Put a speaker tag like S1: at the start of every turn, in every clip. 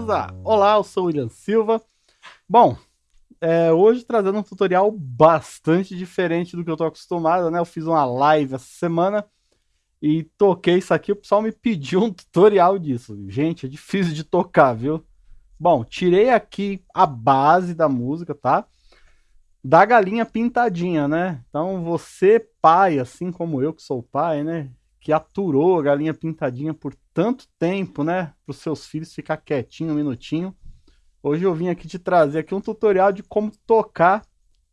S1: beleza? Olá, eu sou o William Silva. Bom, é, hoje trazendo um tutorial bastante diferente do que eu tô acostumado, né? Eu fiz uma live essa semana e toquei isso aqui, o pessoal me pediu um tutorial disso. Gente, é difícil de tocar, viu? Bom, tirei aqui a base da música, tá? Da galinha pintadinha, né? Então você, pai, assim como eu que sou pai, né? Que aturou a galinha pintadinha por tanto tempo, né? Para os seus filhos ficar quietinho um minutinho. Hoje eu vim aqui te trazer aqui um tutorial de como tocar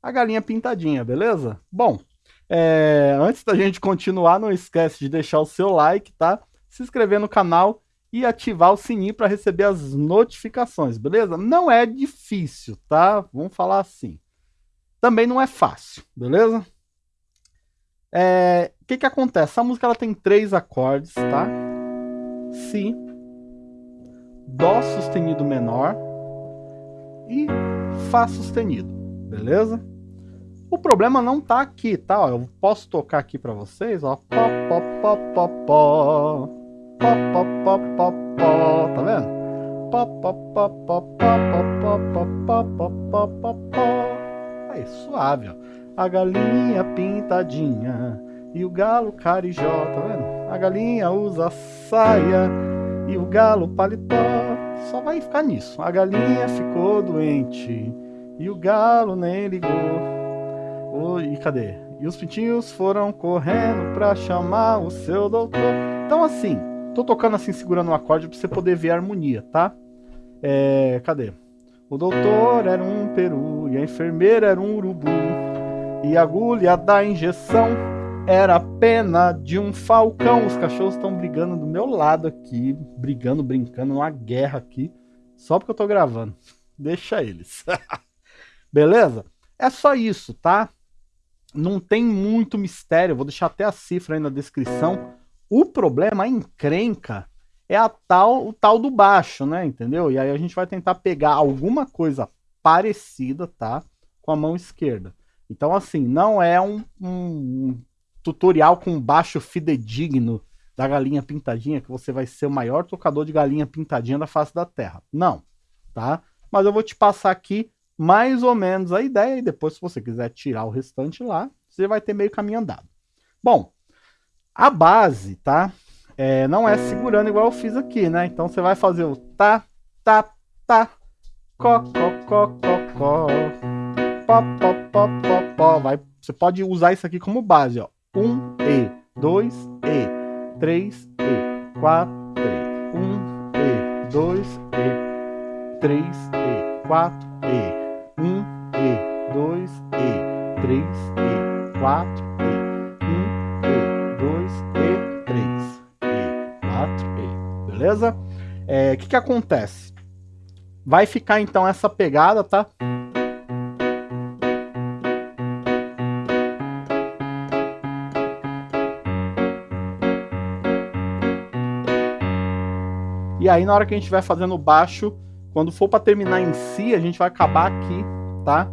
S1: a galinha pintadinha, beleza? Bom, é, antes da gente continuar, não esquece de deixar o seu like, tá? Se inscrever no canal e ativar o sininho para receber as notificações, beleza? Não é difícil, tá? Vamos falar assim. Também não é fácil, beleza? O é, que que acontece? Essa música ela tem três acordes, tá? Si, Dó sustenido menor e Fá sustenido, beleza? O problema não tá aqui, tá? Eu posso tocar aqui para vocês, ó. Pó, pó, pó, pó, pó. Pó, pó, pó, pó, pó. Tá vendo? Pó, pó, pó, pó, pó, pó, pó, pó, pó, pó, pó, pó. Aí, suave, ó. A galinha pintadinha e o galo carijó, tá vendo? A galinha usa saia e o galo paletó. Só vai ficar nisso. A galinha ficou doente e o galo nem ligou. Oh, e cadê? E os pintinhos foram correndo pra chamar o seu doutor. Então assim, tô tocando assim, segurando o um acorde pra você poder ver a harmonia, tá? É, cadê? O doutor era um peru e a enfermeira era um urubu. E a agulha da injeção era a pena de um falcão. Os cachorros estão brigando do meu lado aqui, brigando, brincando, uma guerra aqui, só porque eu tô gravando. Deixa eles. Beleza? É só isso, tá? Não tem muito mistério, vou deixar até a cifra aí na descrição. O problema, a encrenca, é a tal, o tal do baixo, né? Entendeu? E aí a gente vai tentar pegar alguma coisa parecida, tá? Com a mão esquerda. Então, assim, não é um, um tutorial com baixo fidedigno da galinha pintadinha, que você vai ser o maior tocador de galinha pintadinha da face da Terra. Não, tá? Mas eu vou te passar aqui mais ou menos a ideia, e depois se você quiser tirar o restante lá, você vai ter meio caminho andado. Bom, a base, tá? É, não é segurando igual eu fiz aqui, né? Então você vai fazer o tá, tá, tá, có, có, có, có, có, pó, pó, pó, pó, pó. Vai, você pode usar isso aqui como base, ó. 1 E, 2 E, 3 E, 4 E, 1 E, 2 E, 3 E, 4 E, 1 E, 2 E, 3 E, 4 E, 1 E, 2 E, 3 E, 4 E, beleza? O é, que que acontece? Vai ficar então essa pegada, tá? E aí na hora que a gente vai fazendo baixo, quando for para terminar em Si, a gente vai acabar aqui, tá?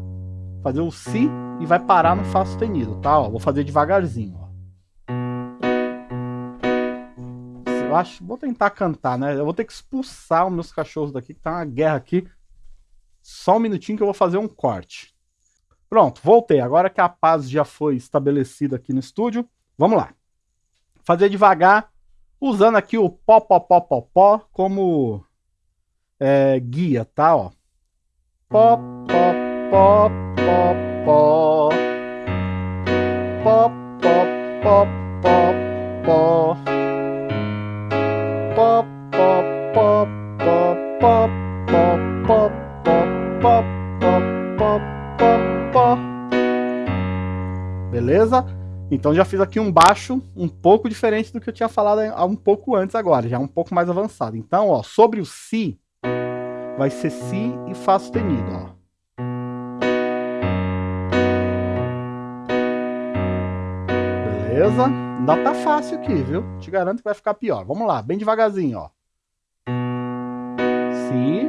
S1: Fazer o Si e vai parar no Fá sustenido, tá? Ó, vou fazer devagarzinho, ó. Eu acho, vou tentar cantar, né? Eu vou ter que expulsar os meus cachorros daqui, que tá uma guerra aqui. Só um minutinho que eu vou fazer um corte. Pronto, voltei. Agora que a paz já foi estabelecida aqui no estúdio, vamos lá. Fazer devagar, usando aqui o pó, pó, pó, pó, pó como é, guia, tá? Ó. Pó, pó, pó, pó, pó. Pó, pó, pó, pó, pó. Pó, pó, pó, pó, pó, pó, pó, pó, pó, pó, pó. Beleza? Então já fiz aqui um baixo um pouco diferente do que eu tinha falado um pouco antes agora, já um pouco mais avançado. Então, ó, sobre o Si, vai ser Si e Fá sustenido, ó. Beleza? Ainda tá fácil aqui, viu? Te garanto que vai ficar pior. Vamos lá, bem devagarzinho, ó. Si.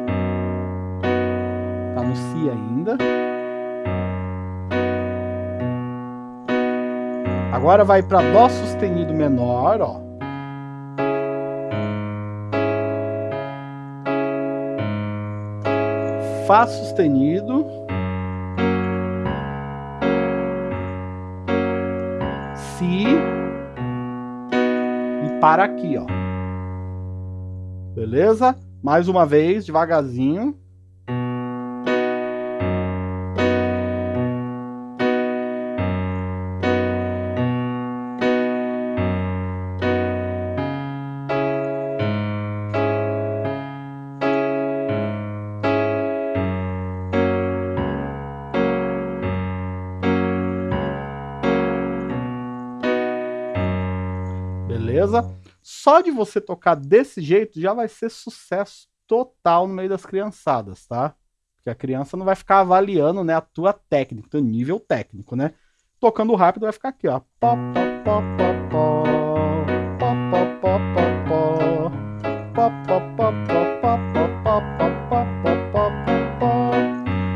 S1: Tá no Si ainda. Agora vai para Dó sustenido menor, ó. Fá sustenido. Si. E para aqui, ó. Beleza? Mais uma vez, devagarzinho. só de você tocar desse jeito já vai ser sucesso total no meio das criançadas, tá? Porque a criança não vai ficar avaliando, né, a tua técnica, teu nível técnico, né? Tocando rápido vai ficar aqui, ó. Pó, pó, pó,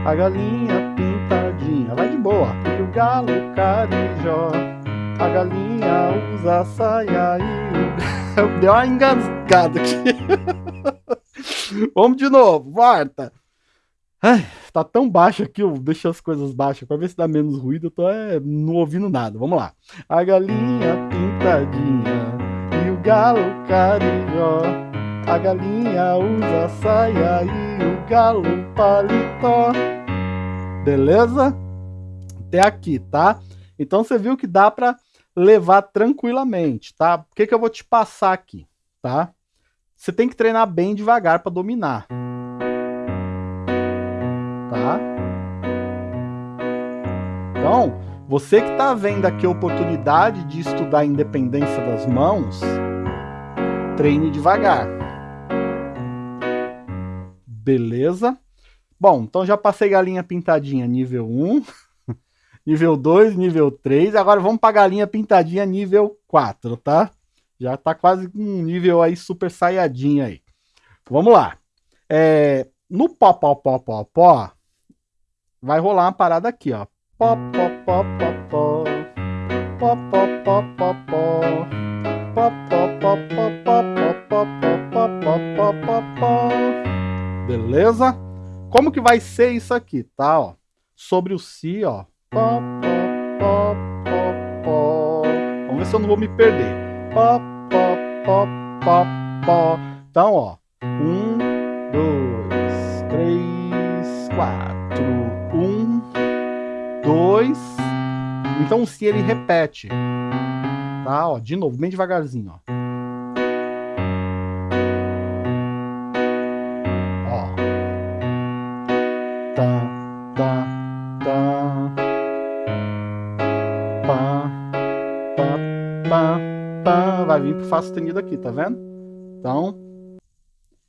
S1: A galinha pintadinha vai de boa. E o galo carijó Galinha usa saia e... Deu uma engasgada aqui. Vamos de novo, volta. Ai, tá tão baixo aqui, eu deixo as coisas baixas para ver se dá menos ruído. Eu tô é, não ouvindo nada. Vamos lá. A galinha pintadinha e o galo carijó. A galinha usa saia e o galo paletó. Beleza? Até aqui, tá? Então você viu que dá para levar tranquilamente, tá? O que, que eu vou te passar aqui, tá? Você tem que treinar bem devagar para dominar. Tá? Então, você que está vendo aqui a oportunidade de estudar a independência das mãos, treine devagar. Beleza? Bom, então já passei galinha pintadinha nível 1 nível 2, nível 3. Agora vamos para a galinha pintadinha nível 4, tá? Já tá quase um nível aí super saiyajin aí. Vamos lá. É, no pó, pó, pó, pó, pó, vai rolar uma parada aqui, ó. Pó, pó, pó, pó. Pó, pó, pó, pó, pó, pó, pó, pó, pó, pó, pó. Beleza? Como que vai ser isso aqui, tá? Ó, sobre o si, ó. Pó, pó, pó, pó, Vamos ver se eu não vou me perder. Pó, pó, pó, pó, pó. Então, ó. Um, dois, três, quatro. Um, dois. Então si ele repete. Tá? Ó, de novo, bem devagarzinho. Ó. pá, pá. Vai vir pro Fá sustenido aqui, tá vendo? Então,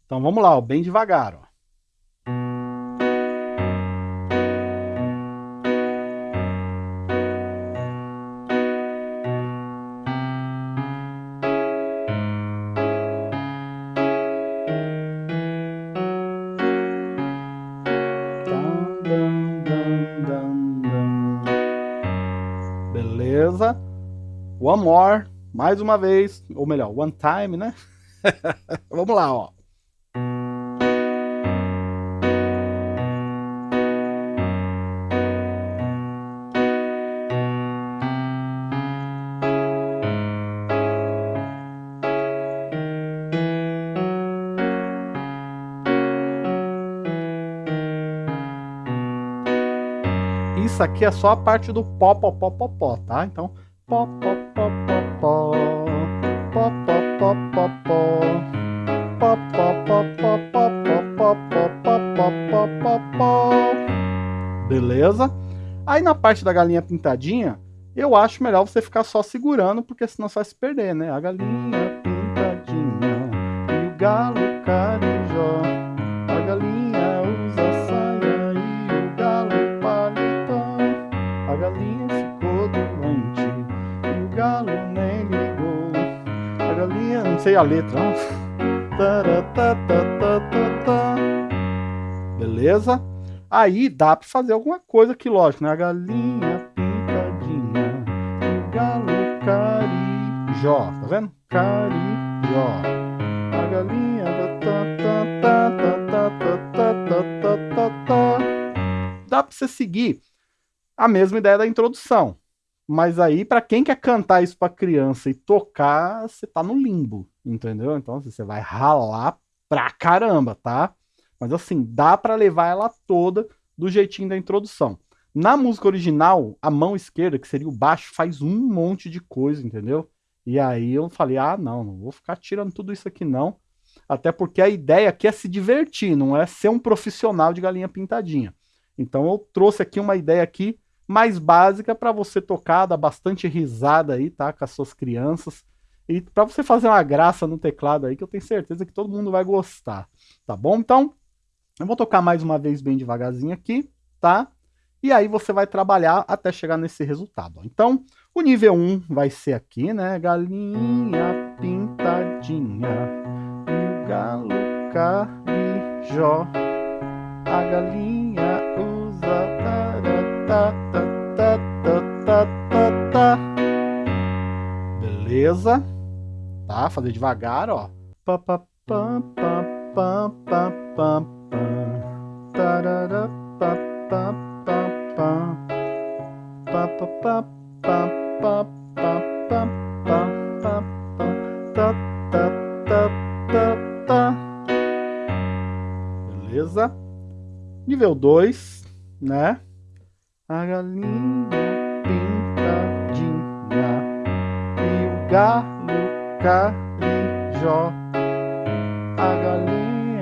S1: então vamos lá, ó, bem devagar, ó. Beleza? One more, mais uma vez, ou melhor, one time, né? Vamos lá, ó. Isso aqui é só a parte do pó, pó, pó, pó, pó, tá? Então, pó, pó, Beleza? Aí na parte da galinha pintadinha, eu acho melhor você ficar só segurando, porque senão você vai se perder, né? A galinha pintadinha e o galo sei a letra. Beleza? Aí dá para fazer alguma coisa aqui, lógico, né? A galinha pintadinha, o galo carijó, tá vendo? Carijó. A galinha Dá para você seguir a mesma ideia da introdução. Mas aí, para quem quer cantar isso para criança e tocar, você tá no limbo entendeu? Então assim, você vai ralar pra caramba, tá? Mas assim, dá para levar ela toda do jeitinho da introdução. Na música original, a mão esquerda, que seria o baixo, faz um monte de coisa, entendeu? E aí eu falei, ah, não, não vou ficar tirando tudo isso aqui não. Até porque a ideia aqui é se divertir, não é ser um profissional de galinha pintadinha. Então eu trouxe aqui uma ideia aqui mais básica para você tocar, dar bastante risada aí, tá? Com as suas crianças. E para você fazer uma graça no teclado aí, que eu tenho certeza que todo mundo vai gostar, tá bom? Então, eu vou tocar mais uma vez bem devagarzinho aqui, tá? E aí você vai trabalhar até chegar nesse resultado. Então, o nível 1 vai ser aqui, né? Galinha pintadinha, e o galo carijó, a galinha usa ta, ta, ta, ta, ta, ta, Beleza? Tá? Fazer devagar, ó. Beleza? Nível 2, né? A galinha pintadinha e o galo carijó. A galinha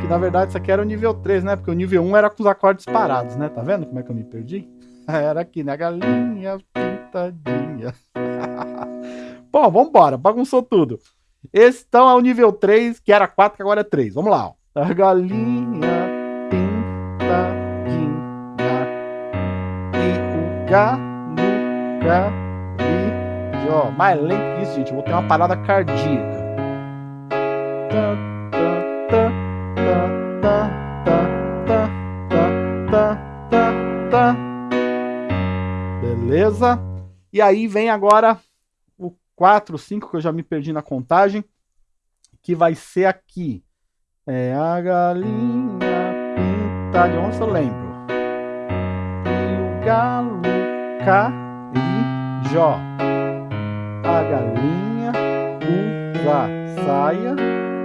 S1: Que na verdade isso aqui era o nível 3, né? Porque o nível 1 era com os acordes parados, né? Tá vendo como é que eu me perdi? Era aqui, né? A galinha pintadinha. Pô, vambora, bagunçou tudo. Esse então é o nível 3, que era 4, que agora é 3. Vamos lá. Ó. A galinha e o galo carijó. Mais lento que isso, gente. Eu vou ter uma parada cardíaca. Beleza? E aí vem agora 4, 5, que eu já me perdi na contagem, que vai ser aqui. É a galinha pintada, de onde eu lembro? E o galo carijó. A galinha usa saia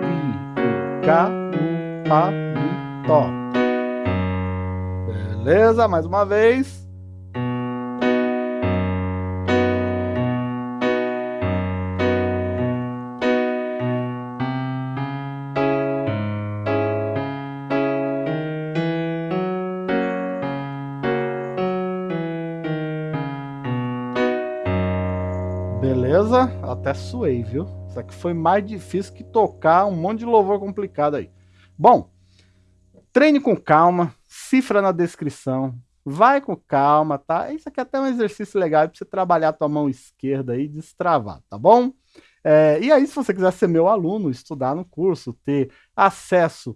S1: e o galo paletó. Beleza? Mais uma vez. Beleza? Até suei, viu? Isso aqui foi mais difícil que tocar um monte de louvor complicado aí. Bom, treine com calma, cifra na descrição, vai com calma, tá? Isso aqui é até um exercício legal para você trabalhar a tua mão esquerda aí e destravar, tá bom? É, e aí, se você quiser ser meu aluno, estudar no curso, ter acesso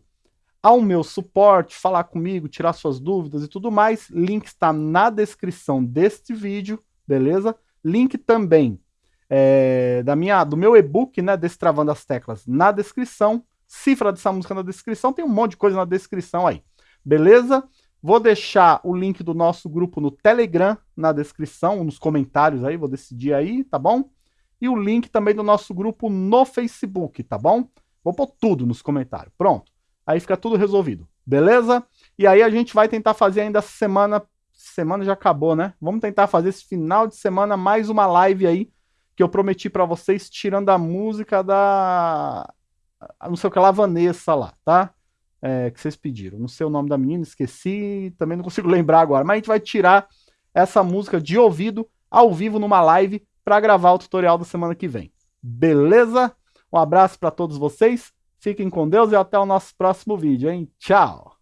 S1: ao meu suporte, falar comigo, tirar suas dúvidas e tudo mais, link está na descrição deste vídeo, beleza? Link também é, da minha, do meu e-book, né, Destravando as Teclas, na descrição. Cifra dessa música na descrição, tem um monte de coisa na descrição aí. Beleza? Vou deixar o link do nosso grupo no Telegram na descrição, nos comentários aí, vou decidir aí, tá bom? E o link também do nosso grupo no Facebook, tá bom? Vou pôr tudo nos comentários. Pronto. Aí fica tudo resolvido. Beleza? E aí a gente vai tentar fazer ainda semana. Semana já acabou, né? Vamos tentar fazer esse final de semana mais uma live aí que eu prometi para vocês, tirando a música da. Não sei o que lá, Vanessa lá, tá? É, que vocês pediram. Não sei o nome da menina, esqueci, também não consigo lembrar agora. Mas a gente vai tirar essa música de ouvido, ao vivo, numa live, para gravar o tutorial da semana que vem. Beleza? Um abraço para todos vocês, fiquem com Deus e até o nosso próximo vídeo, hein? Tchau!